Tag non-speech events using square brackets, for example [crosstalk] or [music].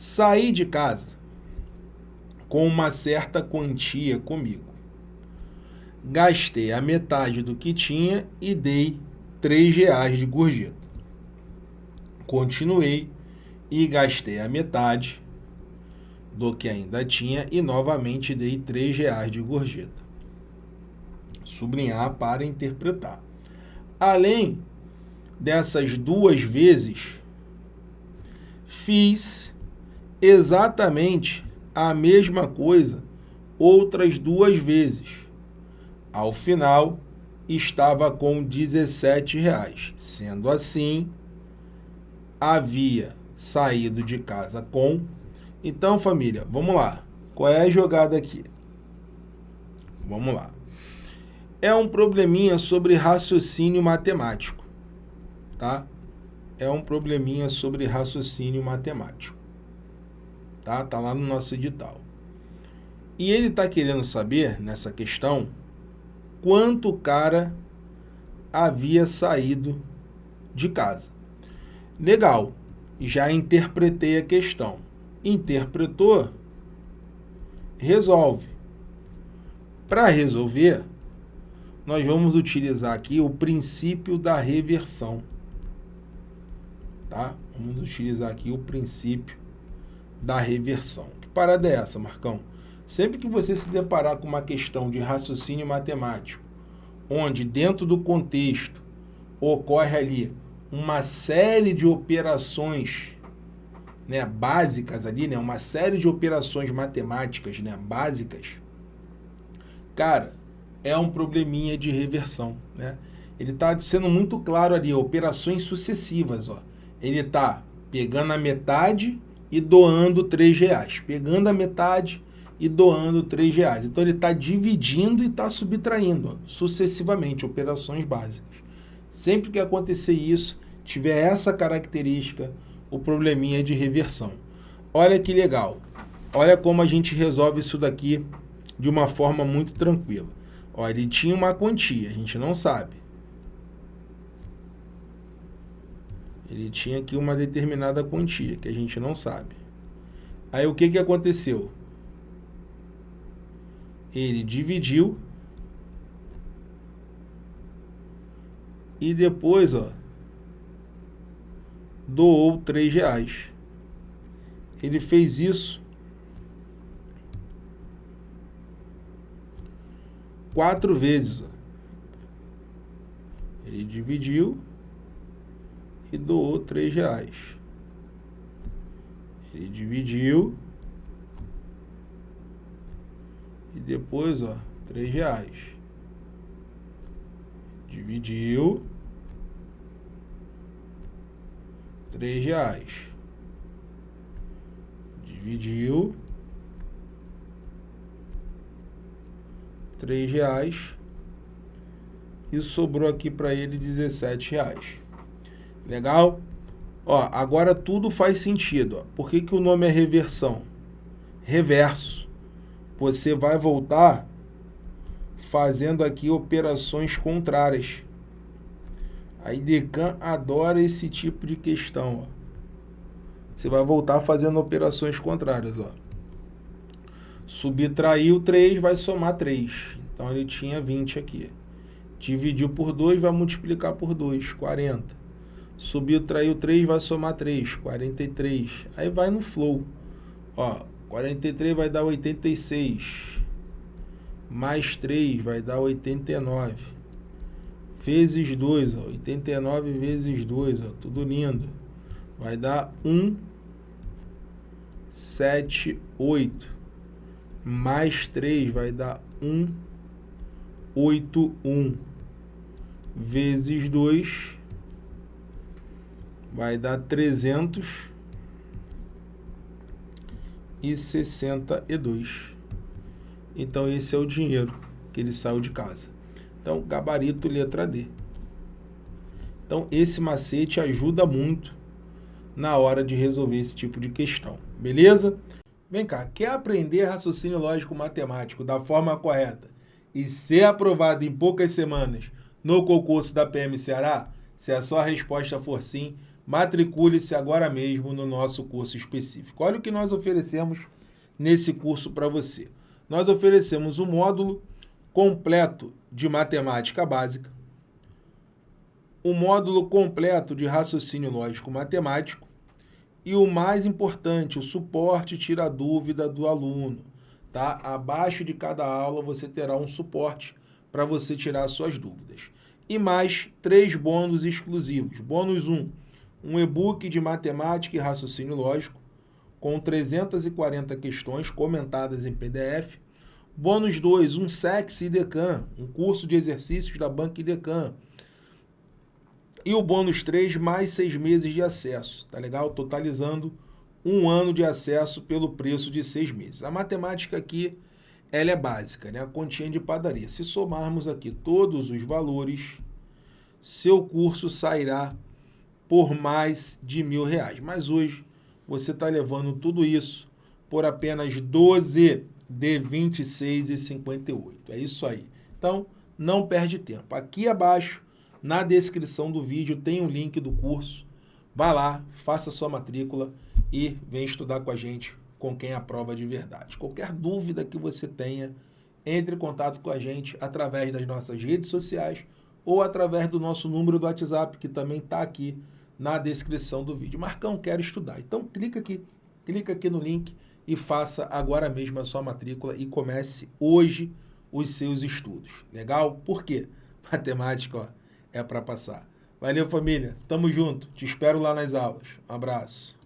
Saí de casa com uma certa quantia comigo. Gastei a metade do que tinha e dei três reais de gorjeta. Continuei e gastei a metade do que ainda tinha e novamente dei três reais de gorjeta. Sublinhar para interpretar. Além dessas duas vezes, fiz exatamente a mesma coisa outras duas vezes. Ao final, estava com 17 reais. Sendo assim, havia saído de casa com... Então, família, vamos lá. Qual é a jogada aqui? Vamos lá. É um probleminha sobre raciocínio matemático, tá? É um probleminha sobre raciocínio matemático tá? Tá lá no nosso edital. E ele está querendo saber, nessa questão, quanto o cara havia saído de casa. Legal, já interpretei a questão. Interpretou, resolve. Para resolver, nós vamos utilizar aqui o princípio da reversão. Tá? Vamos utilizar aqui o princípio da reversão. Que parada é essa, Marcão? Sempre que você se deparar com uma questão de raciocínio matemático, onde dentro do contexto ocorre ali uma série de operações né, básicas ali, né, uma série de operações matemáticas né, básicas, cara, é um probleminha de reversão. Né? Ele está sendo muito claro ali, operações sucessivas. Ó. Ele está pegando a metade e doando 3 reais. Pegando a metade e doando 3 reais. Então ele está dividindo e está subtraindo ó, sucessivamente operações básicas. Sempre que acontecer isso, tiver essa característica, o probleminha é de reversão. Olha que legal. Olha como a gente resolve isso daqui de uma forma muito tranquila. Olha, ele tinha uma quantia, a gente não sabe. Ele tinha aqui uma determinada quantia, que a gente não sabe. Aí o que, que aconteceu? Ele dividiu e depois, ó, doou três reais. Ele fez isso quatro vezes. Ó. Ele dividiu e doou três reais. Ele dividiu e depois, ó, três reais. Dividiu três reais. Dividiu três reais e sobrou aqui para ele 17 reais. Legal? Ó, agora tudo faz sentido. Ó. Por que, que o nome é reversão? Reverso. Você vai voltar fazendo aqui operações contrárias. A IDECAN adora esse tipo de questão. Ó. Você vai voltar fazendo operações contrárias. Ó. Subtraiu 3, vai somar 3. Então, ele tinha 20 aqui. Dividiu por 2, vai multiplicar por 2, 40. Subiu, traiu 3, vai somar 3, 43. Aí vai no flow. Ó, 43 vai dar 86. Mais 3 vai dar 89. Vezes 2, ó, 89 vezes 2, ó, tudo lindo. Vai dar 1, 7, 8. Mais 3 vai dar 1, 8, 1. Vezes 2 vai dar 362. Então, esse é o dinheiro que ele saiu de casa. Então, gabarito letra D. Então, esse macete ajuda muito na hora de resolver esse tipo de questão. Beleza? Vem cá, quer aprender raciocínio lógico matemático da forma correta e ser aprovado em poucas semanas no concurso da PM Ceará? Se a sua resposta for sim, matricule-se agora mesmo no nosso curso específico. Olha o que nós oferecemos nesse curso para você. Nós oferecemos o um módulo completo de matemática básica, o um módulo completo de raciocínio lógico matemático e o mais importante, o suporte tira dúvida do aluno. Tá? Abaixo de cada aula você terá um suporte para você tirar suas dúvidas. E mais três bônus exclusivos. Bônus 1, um, um e-book de matemática e raciocínio lógico com 340 questões comentadas em PDF. Bônus 2, um SEX IDECAN, um curso de exercícios da Banca IDECAN. E o bônus 3, mais seis meses de acesso, tá legal? Totalizando um ano de acesso pelo preço de seis meses. A matemática aqui, ela é básica, né? A continha de padaria. Se somarmos aqui todos os valores, seu curso sairá por mais de mil reais. Mas hoje você está levando tudo isso por apenas 12 de 26,58. É isso aí. Então, não perde tempo. Aqui abaixo, na descrição do vídeo, tem o um link do curso. Vá lá, faça sua matrícula e vem estudar com a gente com quem aprova de verdade. Qualquer dúvida que você tenha, entre em contato com a gente através das nossas redes sociais ou através do nosso número do WhatsApp, que também está aqui na descrição do vídeo. Marcão, quero estudar. Então clica aqui, clica aqui no link e faça agora mesmo a sua matrícula e comece hoje os seus estudos. Legal? Por quê? [laughs] Matemática ó, é para passar. Valeu, família. Tamo junto. Te espero lá nas aulas. Um abraço.